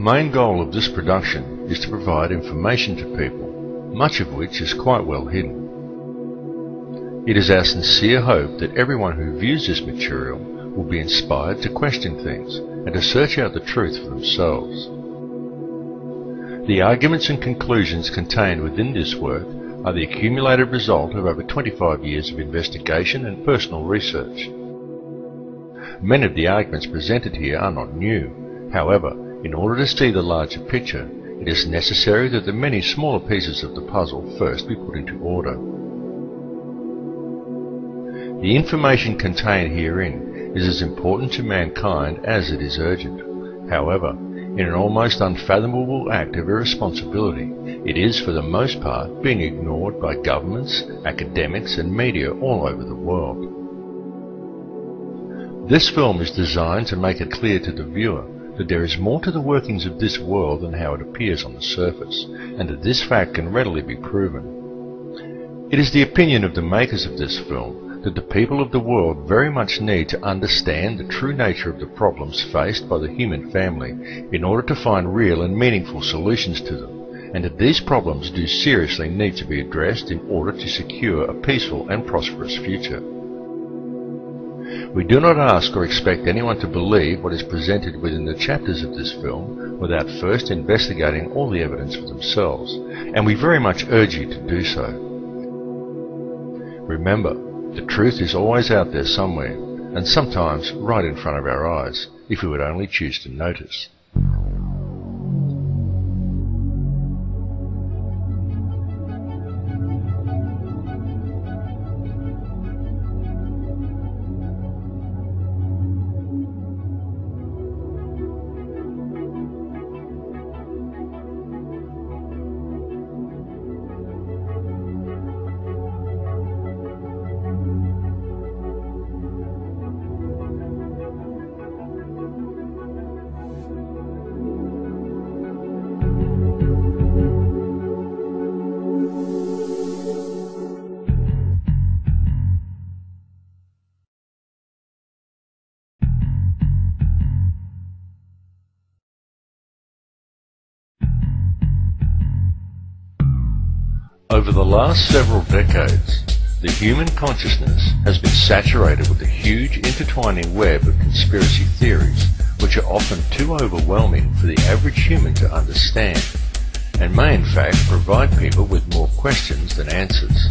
main goal of this production is to provide information to people, much of which is quite well hidden. It is our sincere hope that everyone who views this material will be inspired to question things and to search out the truth for themselves. The arguments and conclusions contained within this work are the accumulated result of over 25 years of investigation and personal research. Many of the arguments presented here are not new. However, in order to see the larger picture, it is necessary that the many smaller pieces of the puzzle first be put into order. The information contained herein is as important to mankind as it is urgent. However, in an almost unfathomable act of irresponsibility, it is for the most part being ignored by governments, academics and media all over the world. This film is designed to make it clear to the viewer that there is more to the workings of this world than how it appears on the surface, and that this fact can readily be proven. It is the opinion of the makers of this film that the people of the world very much need to understand the true nature of the problems faced by the human family in order to find real and meaningful solutions to them, and that these problems do seriously need to be addressed in order to secure a peaceful and prosperous future. We do not ask or expect anyone to believe what is presented within the chapters of this film without first investigating all the evidence for themselves, and we very much urge you to do so. Remember, the truth is always out there somewhere, and sometimes right in front of our eyes, if we would only choose to notice. Over the last several decades, the human consciousness has been saturated with a huge intertwining web of conspiracy theories which are often too overwhelming for the average human to understand and may in fact provide people with more questions than answers.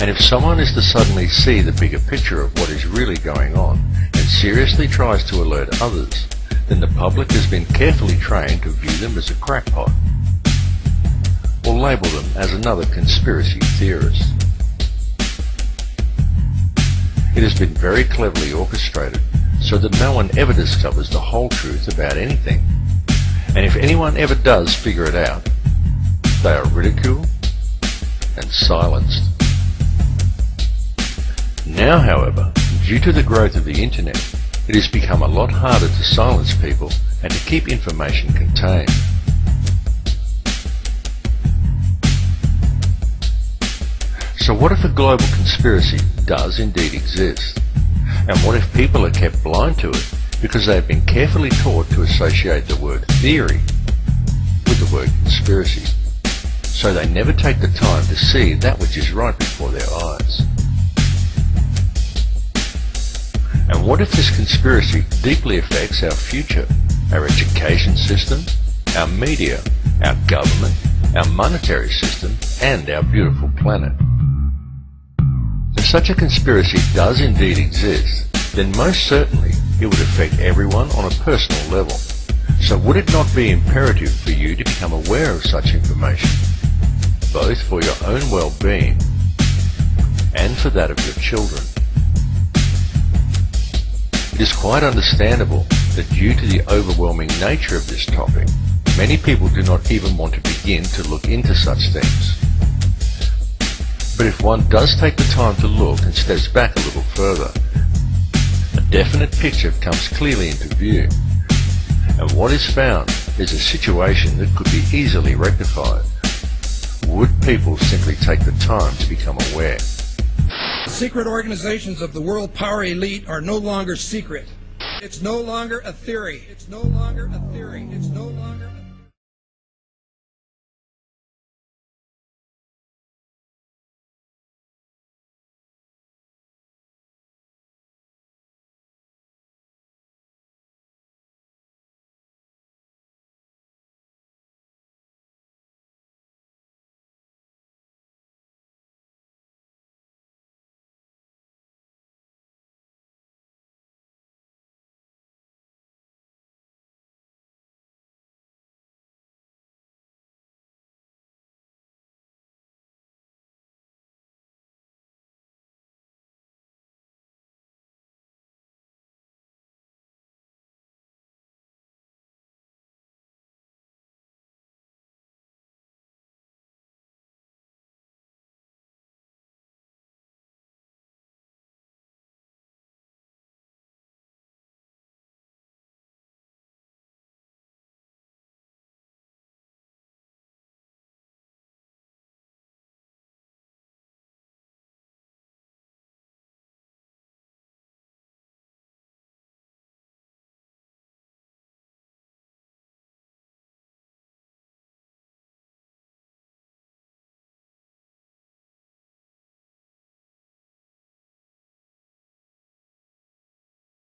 And if someone is to suddenly see the bigger picture of what is really going on and seriously tries to alert others, then the public has been carefully trained to view them as a crackpot or label them as another conspiracy theorist. It has been very cleverly orchestrated so that no one ever discovers the whole truth about anything. And if anyone ever does figure it out, they are ridiculed and silenced. Now, however, due to the growth of the internet, it has become a lot harder to silence people and to keep information contained. So what if a global conspiracy does indeed exist? And what if people are kept blind to it because they have been carefully taught to associate the word theory with the word conspiracy? So they never take the time to see that which is right before their eyes. And what if this conspiracy deeply affects our future, our education system, our media, our government, our monetary system, and our beautiful planet? If such a conspiracy does indeed exist, then most certainly it would affect everyone on a personal level. So would it not be imperative for you to become aware of such information, both for your own well-being and for that of your children? It is quite understandable that due to the overwhelming nature of this topic, many people do not even want to begin to look into such things. But if one does take the time to look and steps back a little further, a definite picture comes clearly into view. And what is found is a situation that could be easily rectified. Would people simply take the time to become aware? The secret organizations of the world power elite are no longer secret. It's no longer a theory. It's no longer a theory. It's no longer